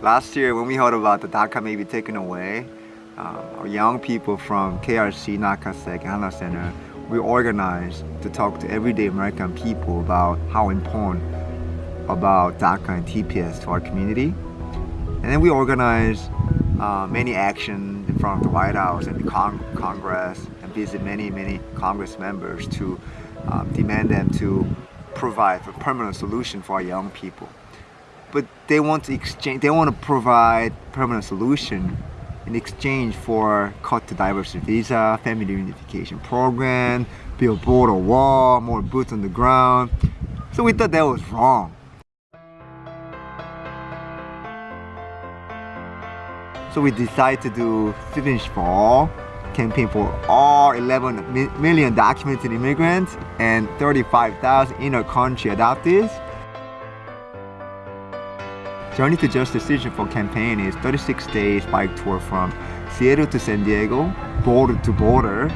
Last year when we heard about the DACA may be taken away, um, our young people from KRC, NAKASEC, Hana Center, we organized to talk to everyday American people about how important about DACA and TPS to our community. And then we organized uh, many actions in front of the White House and the Cong Congress and visit many, many Congress members to um, demand them to provide a permanent solution for our young people. But they want to exchange, they want to provide permanent solution in exchange for cut to diversity visa, family reunification program, build border wall, more boots on the ground. So we thought that was wrong. So we decided to do Finish for All campaign for all 11 million documented immigrants and 35,000 intercountry adoptees. Journey to Justice Decision for campaign is 36 days bike tour from Seattle to San Diego, border to border,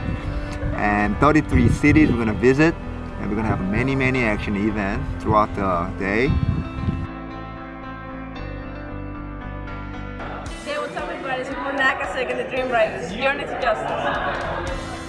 and 33 cities we're gonna visit, and we're gonna have many, many action events throughout the day. NAKASEC and the Dream Riders, Journey to Justice.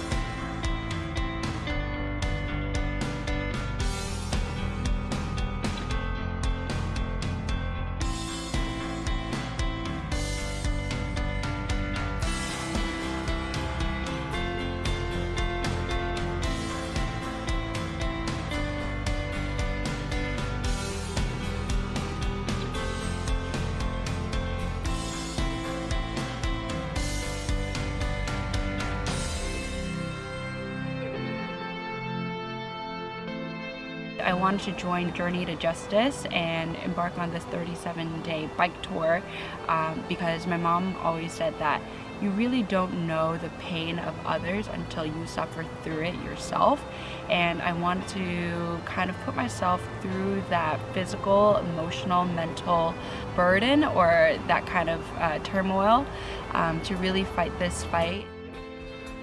I wanted to join Journey to Justice and embark on this 37 day bike tour um, because my mom always said that you really don't know the pain of others until you suffer through it yourself and I wanted to kind of put myself through that physical, emotional, mental burden or that kind of uh, turmoil um, to really fight this fight.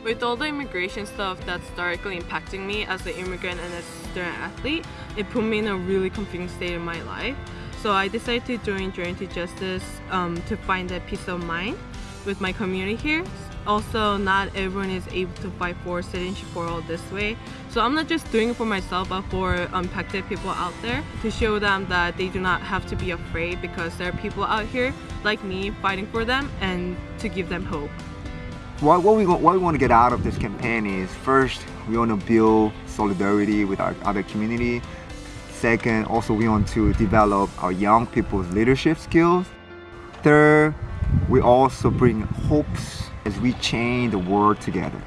With all the immigration stuff that's directly impacting me as an immigrant and as a student athlete, it put me in a really confusing state in my life. So I decided to join Journey to Justice um, to find that peace of mind with my community here. Also, not everyone is able to fight for citizenship for all this way. So I'm not just doing it for myself, but for impacted people out there to show them that they do not have to be afraid because there are people out here like me fighting for them and to give them hope what, what, we, what we want to get out of this campaign is first, we want to build solidarity with our other community. Second, also we want to develop our young people's leadership skills. Third, we also bring hopes as we change the world together.